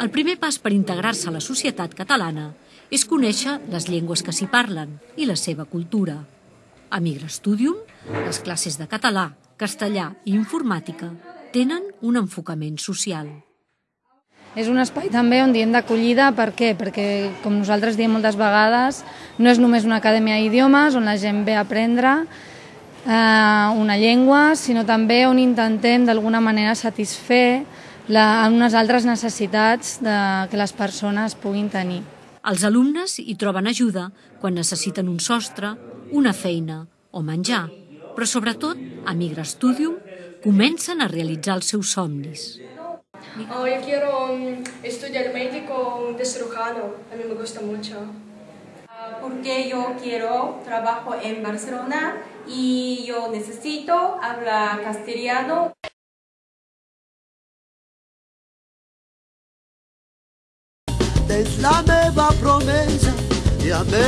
El primer pas per integrar-se a la societat catalana és conèixer les llengües que s'hi parlen i la seva cultura. A Migra Studium, les classes de català, castellà i informàtica tenen un enfocament social. És un espai també on diem d'acollida, per què? Perquè, com nosaltres diem moltes vegades, no és només una acadèmia d'idiomes on la gent ve a aprendre eh, una llengua, sinó també on intentem d'alguna manera satisfer la, unes altres necessitats de, que les persones puguin tenir. Els alumnes hi troben ajuda quan necessiten un sostre, una feina o menjar, però sobretot a Migra Studium comencen a realitzar els seus somnis. Oh, yo quiero um, estudiar médico de cirujano, a mí me gusta mucho. Uh, porque yo quiero trabajo en Barcelona y yo necesito hablar castellano. És la meva promesa i a més